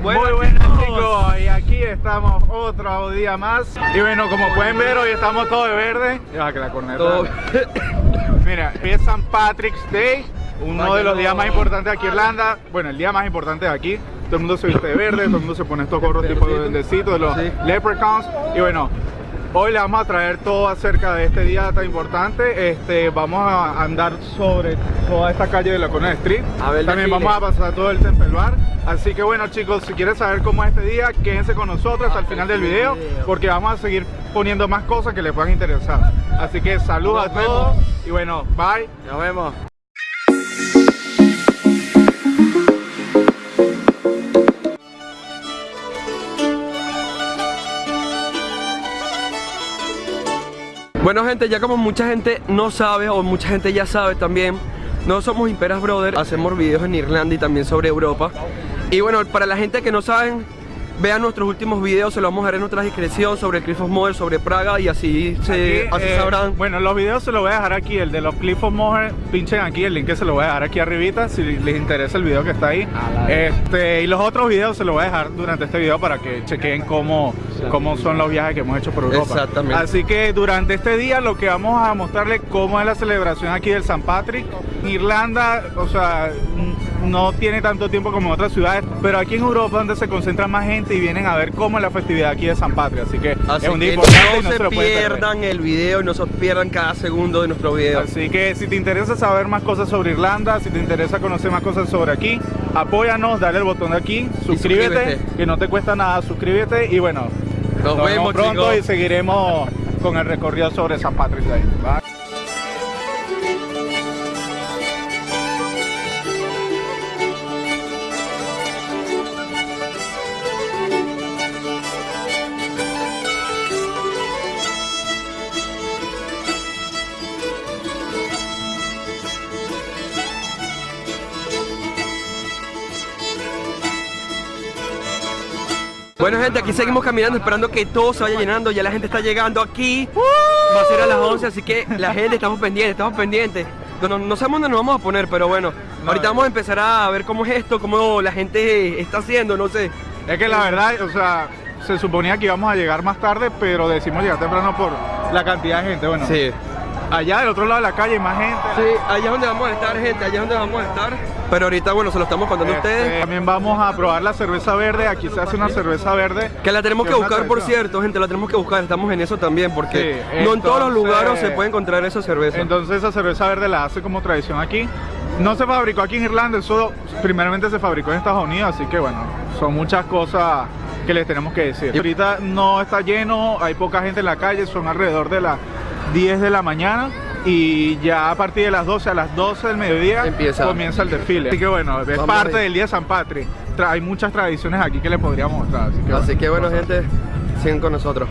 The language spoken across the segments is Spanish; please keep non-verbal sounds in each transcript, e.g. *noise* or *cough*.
Muy buenas chicos, y aquí estamos otro día más. Y bueno, como pueden ver, hoy estamos todos de verde. Ya que la corneta. *coughs* Mira, hoy es St. Patrick's Day Uno de los días más importantes aquí en Irlanda. Bueno, el día más importante de aquí. Todo el mundo se viste de verde, todo el mundo se pone estos gorros tipo de duendecito de los leprechauns. Y bueno, Hoy le vamos a traer todo acerca de este día tan importante. Este, vamos a andar sobre toda esta calle de la Corona Street. También vamos a pasar todo el Temple Bar. Así que bueno chicos, si quieren saber cómo es este día, quédense con nosotros hasta el final del video porque vamos a seguir poniendo más cosas que les puedan interesar. Así que saludos a todos y bueno, bye. Nos vemos. Bueno gente, ya como mucha gente no sabe o mucha gente ya sabe también No somos Imperas Brothers, hacemos videos en Irlanda y también sobre Europa. Y bueno, para la gente que no saben Vean nuestros últimos videos, se los vamos a dejar en nuestra descripción sobre el Cliff of Moher, sobre Praga y así, se, así eh, sabrán. Bueno, los videos se los voy a dejar aquí, el de los Cliff of Moher, pinchen aquí, el link que se lo voy a dejar aquí arribita si les interesa el video que está ahí. este Y los otros videos se los voy a dejar durante este video para que chequen cómo, cómo son los viajes que hemos hecho por Europa. Exactamente. Así que durante este día lo que vamos a mostrarles cómo es la celebración aquí del San Patrick. Irlanda, o sea, no tiene tanto tiempo como en otras ciudades, pero aquí en Europa donde se concentra más gente y vienen a ver cómo es la festividad aquí de San Patria, así que es un día importante no, se, pierdan el video y no se pierdan cada segundo de nuestro video. Así que si te interesa saber más cosas sobre Irlanda, si te interesa conocer más cosas sobre aquí, apóyanos, dale el botón de aquí, suscríbete, que no te cuesta nada, suscríbete y bueno, nos, vemos, pronto y seguiremos con el recorrido sobre San Patrick's Bueno gente, aquí seguimos caminando esperando que todo se vaya llenando. Ya la gente está llegando aquí. Va a ser a las 11, así que la gente estamos pendientes, estamos pendientes. No, no, sabemos dónde nos vamos a poner, pero bueno Ahorita vamos a empezar a ver cómo es esto, cómo la gente está haciendo, no sé. Es que la verdad, o sea, se suponía que íbamos a llegar más tarde Pero decimos llegar temprano por la cantidad de gente, bueno. Sí Allá del otro lado de la calle hay más gente. Sí, allá es donde vamos a estar, gente, allá es donde vamos a estar. Pero ahorita, bueno, se lo estamos contando a ustedes. Este, también vamos a probar la cerveza verde. Aquí se hace una cerveza verde. Que la tenemos que, buscar, por cierto, gente, la tenemos que buscar. Estamos en eso también, porque no en todos los lugares se puede encontrar esa cerveza. Entonces esa cerveza verde la hace como tradición aquí. No se fabricó aquí en Irlanda, eso primeramente se fabricó en Estados Unidos, así que bueno, son muchas cosas que les tenemos que decir. Ahorita no está lleno, hay poca gente en la calle, son alrededor de las 10 de la mañana y ya a partir de las 12 a las 12 del mediodía comienza el desfile. Así que bueno, es parte del día de San Patri. Hay muchas tradiciones aquí que les podríamos mostrar. Así que, bueno, gente, siguen con nosotros.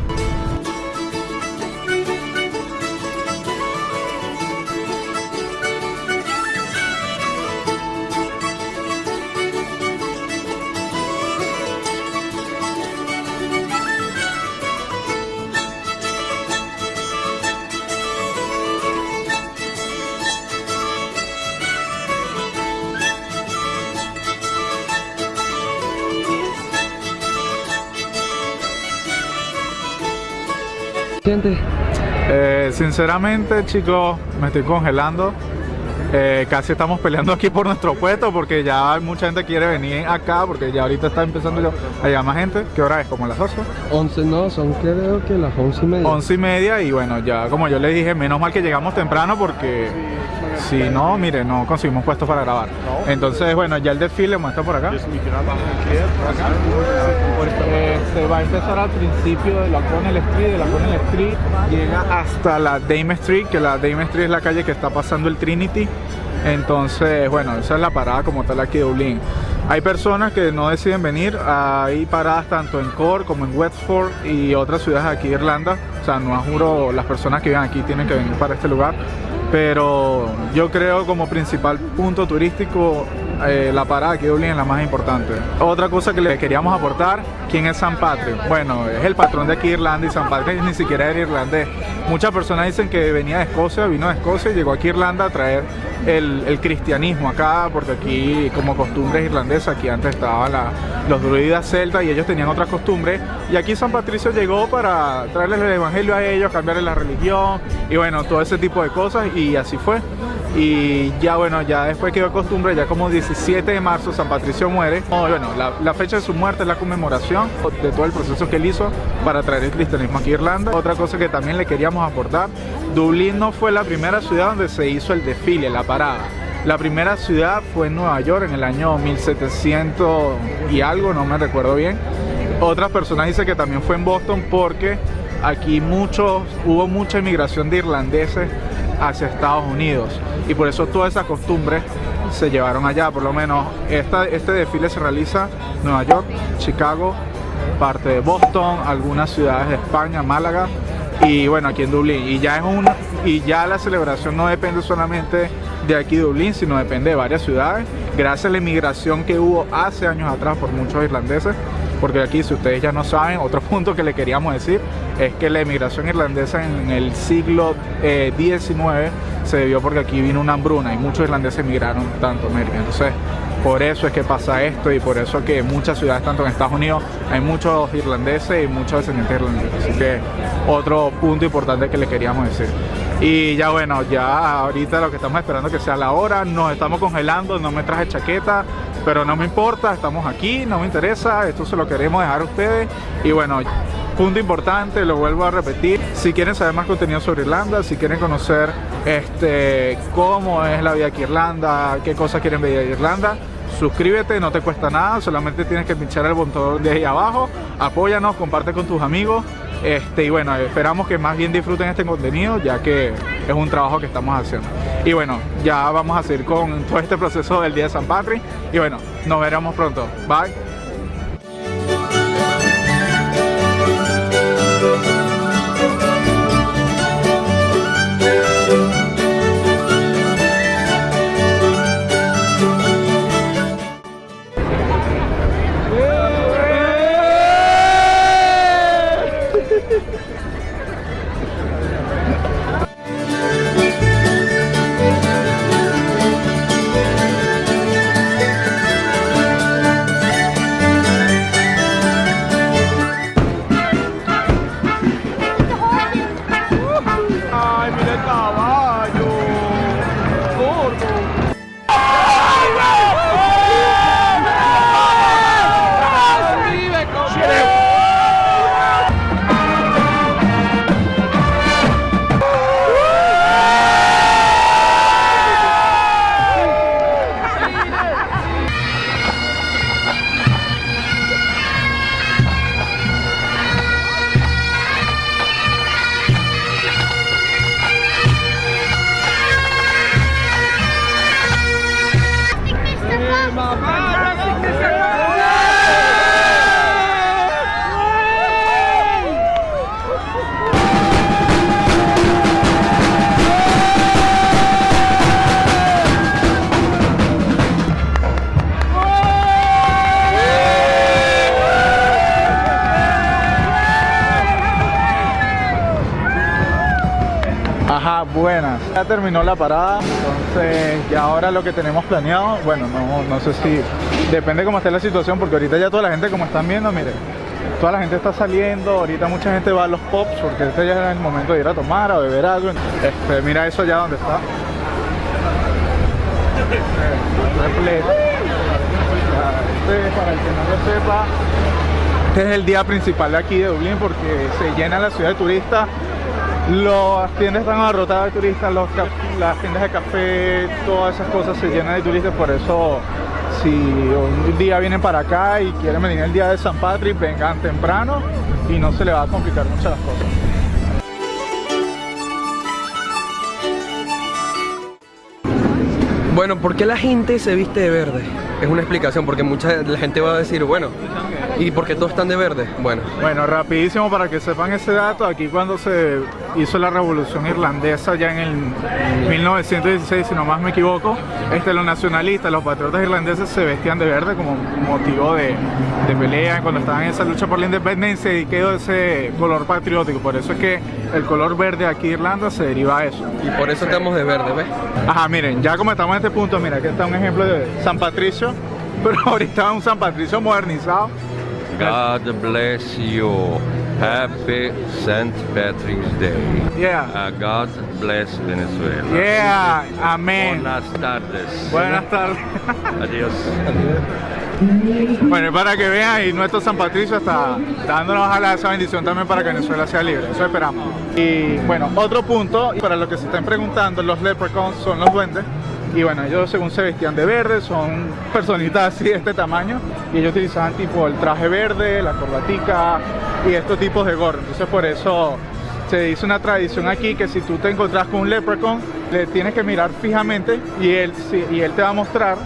Eh, sinceramente, chicos, me estoy congelando. Eh, casi estamos peleando aquí por nuestro puesto porque ya mucha gente quiere venir acá porque ya ahorita está empezando yo a más gente. ¿Qué hora es? ¿Como las 12? 11, no, son creo que las 11 y media. 11 y media y bueno, ya como yo le dije, menos mal que llegamos temprano porque si no, mire, no conseguimos puestos para grabar. Entonces, bueno, ya el desfile muestra por acá. se va a empezar al principio de la Connell Street, de la Connell Street llega hasta la Dame Street, que la Dame Street es la calle que está pasando el Trinity. Entonces, bueno, esa es la parada como tal aquí de Dublín. Hay personas que no deciden venir, hay paradas tanto en Cork como en Wexford y otras ciudades aquí de Irlanda. O sea, no juro, las personas que viven aquí tienen que venir para este lugar pero yo creo como principal punto turístico eh, la parada de Dublín es la más importante. Otra cosa que le queríamos aportar, ¿quién es San Patrick? Bueno, es el patrón de aquí Irlanda y San Patrick ni siquiera era irlandés. Muchas personas dicen que venía de Escocia, vino de Escocia y llegó aquí a Irlanda a traer el, cristianismo acá, porque aquí como costumbres irlandesas, aquí antes estaban los druidas celtas y ellos tenían otras costumbres. Y aquí San Patricio llegó para traerles el evangelio a ellos, cambiarles la religión y bueno, todo ese tipo de cosas y así fue y ya bueno, ya después quedó costumbre, ya como 17 de marzo San Patricio muere. bueno, la, fecha de su muerte es la conmemoración de todo el proceso que él hizo para traer el cristianismo aquí a Irlanda. Otra cosa que también le queríamos aportar, Dublín no fue la primera ciudad donde se hizo el desfile, la parada. La primera ciudad fue en Nueva York en el año 1700 y algo, no me recuerdo bien. Otras personas dicen que también fue en Boston porque aquí muchos, hubo mucha inmigración de irlandeses hacia Estados Unidos. Y por eso todas esas costumbres se llevaron allá, por lo menos esta, este desfile se realiza en Nueva York, Chicago, parte de Boston, algunas ciudades de España, Málaga y bueno aquí en Dublín. Y ya es y ya la celebración no depende solamente de aquí de Dublín sino depende de varias ciudades. Gracias a la inmigración que hubo hace años atrás por muchos irlandeses porque aquí si ustedes ya no saben, otro *laughs* punto que le queríamos decir es que la emigración irlandesa en el siglo XIX eh, se debió porque aquí vino una hambruna y muchos irlandeses emigraron tanto a América. Entonces, por eso es que pasa esto y por eso que en muchas ciudades, tanto en Estados Unidos, hay muchos irlandeses y muchos descendientes irlandeses. Así que otro punto importante que le queríamos decir. Y ya bueno, ya ahorita lo que estamos esperando que sea la hora, nos estamos congelando, no me traje chaqueta, pero no me importa, estamos aquí, no me interesa, esto se lo queremos dejar a ustedes. Y bueno, punto importante, lo vuelvo a repetir, si quieren saber más contenido sobre Irlanda, si quieren conocer este, cómo es la vida aquí en Irlanda, qué cosas quieren ver de Irlanda, suscríbete, no te cuesta nada, solamente tienes que pinchar el botón de ahí abajo, apóyanos, comparte con tus amigos este, y bueno, esperamos que más bien disfruten este contenido ya que es un trabajo que estamos haciendo. Y bueno, ya vamos a seguir con todo este proceso del Día de San Patrick y bueno, nos veremos pronto. Bye. Ya terminó la parada, entonces ya ahora lo que tenemos planeado, bueno, no, no sé si, depende cómo esté la situación, porque ahorita ya toda la gente, como están viendo, mire, toda la gente está saliendo, ahorita mucha gente va a los pops, porque este ya es el momento de ir a tomar, a beber algo. Este, mira eso ya donde está. Este, para el que no lo sepa, este es el día principal de aquí de Dublín porque se llena la ciudad de turistas las tiendas están abarrotadas de turistas, las tiendas de café, todas esas cosas se llenan de turistas, por eso si un día vienen para acá y quieren venir el día de San Patrick, vengan temprano y no se le va a complicar mucho las cosas. Bueno, ¿por qué la gente se viste de verde? Es una explicación, porque mucha la gente va a decir, bueno, ¿Y por qué todos están de verde? Bueno. Bueno, rapidísimo para que sepan ese dato, aquí cuando se hizo la revolución irlandesa ya en el 1916, si no más me equivoco, este, los nacionalistas, los patriotas irlandeses se vestían de verde como motivo de, de pelea cuando estaban en esa lucha por la independencia y quedó ese color patriótico, por eso es que el color verde aquí en Irlanda se deriva a eso. Y por eso estamos de verde, ¿ves? Ajá, miren, ya como estamos en este punto, mira, aquí está un ejemplo de San Patricio, *laughs* pero ahorita un San Patricio modernizado. God bless you. Happy St. Patrick's Day. Yeah. Uh, God bless Venezuela. Yeah, amén. Buenas tardes. Buenas tardes. Adiós. Bueno, y para que vean, y nuestro San Patricio está dándonos ojalá esa bendición también para que Venezuela sea libre, eso esperamos. Y bueno, otro punto, y para los que se estén preguntando, los leprechauns son los duendes, y bueno, ellos según se vestían de verde, son personitas así de este tamaño, y ellos utilizaban tipo el traje verde, la corbatica y estos tipos de gorro, entonces por eso se dice una tradición aquí que si tú te encontrás con un leprechaun, le tienes que mirar fijamente y él, y él te va a mostrar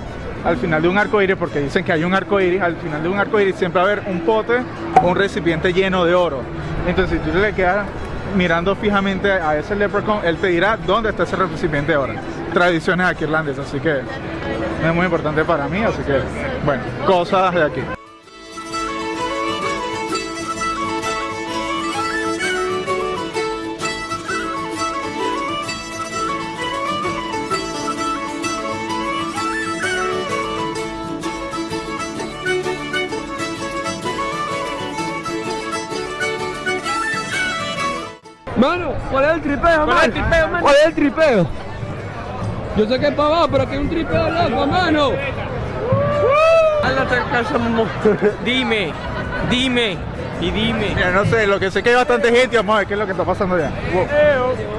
al final de un arco iris, porque dicen que hay un arco iris, al final de un arco iris siempre va a haber un pote o un recipiente lleno de oro. Entonces, si tú le quedas mirando fijamente a ese leprechaun, él te dirá dónde está ese recipiente de oro. Tradiciones aquí irlandesas, así que es muy importante para mí, así que, bueno, cosas de aquí. Mano, ¿cuál es el tripeo, ¿Cuál es el tripeo, mano? ¿Cuál es el tripeo? Yo sé que es para abajo, pero aquí hay un tripeo loco, mano. Dime, dime y dime. Mira, no sé, lo que sé que hay bastante gente, vamos a ver qué es lo que está pasando allá. Wow.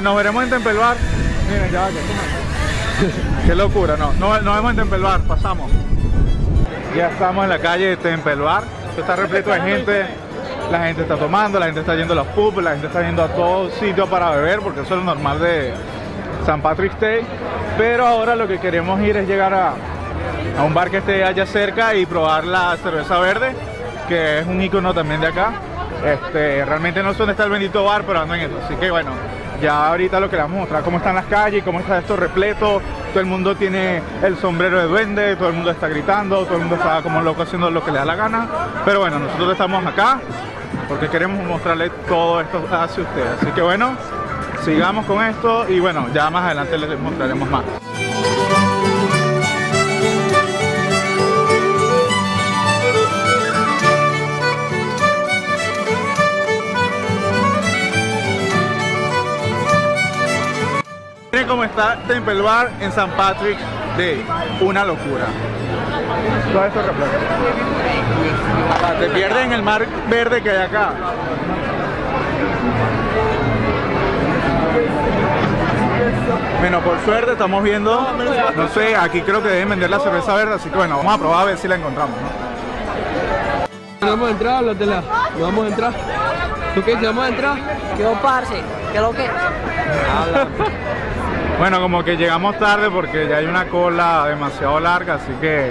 Eh, nos veremos en Tempelbar. Miren, ya va, que *laughs* Qué locura, no. no. Nos vemos en Tempelbar, pasamos. Ya estamos en la calle de Tempelbar. Esto está repleto de gente. La gente está tomando, la gente está yendo a los pubs, la gente está yendo a todos sitios para beber, porque eso es lo normal de San Patrick's Day. Pero ahora lo que queremos ir es llegar a, a un bar que esté allá cerca y probar la cerveza verde, que es un icono también de acá. Este, realmente no sé dónde está el bendito bar, pero ando en eso. Así que bueno, ya ahorita lo que les vamos a mostrar cómo están las calles, cómo está esto repleto. Todo el mundo tiene el sombrero de duende, todo el mundo está gritando, todo el mundo está como loco haciendo lo que le da la gana. Pero bueno, nosotros estamos acá porque queremos mostrarles todo esto hacia ustedes. Así que bueno, sigamos con esto y bueno, ya más adelante les mostraremos más. Cómo está Temple Bar en San Patrick Day. Una locura. Todo esto repleto. Te pierdes en el mar verde que hay acá. Bueno, por suerte estamos viendo, no sé, aquí creo que deben vender la cerveza verde, así que bueno, vamos a probar a ver si la encontramos, ¿no? ¿Vamos a entrar? ¿No vamos a entrar? ¿Tú qué dices? ¿Vamos a entrar? Quedó parce, que lo que. *laughs* Bueno, como que llegamos tarde porque ya hay una cola demasiado larga, así que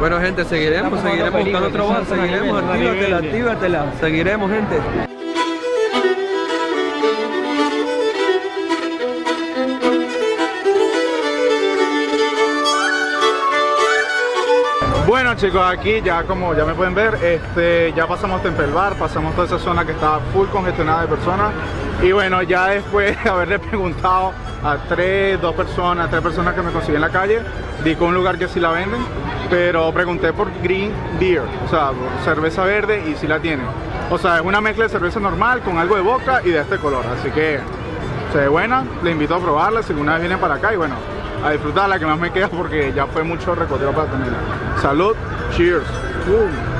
Bueno, gente, seguiremos, seguiremos buscando otro bar, seguiremos, actívatela, actívatela. Seguiremos, gente. Bueno chicos, aquí ya como ya me pueden ver, este, ya pasamos Temple Bar, pasamos toda esa zona que estaba full congestionada de personas. Y bueno, ya después de *laughs* haberle preguntado a tres, dos personas, tres personas que me conseguí en la calle, di con un lugar que sí la venden, pero pregunté por green beer, o sea, cerveza verde y sí la tienen. O sea, es una mezcla de cerveza normal con algo de boca y de este color, así que se ve buena, le invito a probarla si alguna vez vienen para acá y bueno, a disfrutarla que más me queda porque ya fue mucho recorrido para tenerla. Salud, cheers. Uh.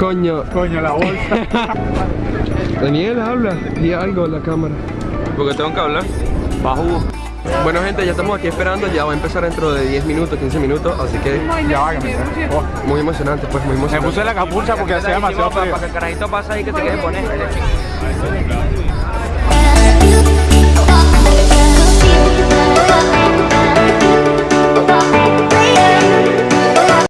Coño. Coño, la bolsa. *laughs* Daniel, habla. Di algo en la cámara. Porque tengo que hablar. Bajo. Bueno gente, ya estamos aquí esperando, ya va a empezar dentro de 10 minutos, 15 minutos, así que... Ya va muy emocionante, pues muy emocionante. Me puse la capucha porque hacía demasiado frío. Para que el carajito pasa ahí que te quede poner.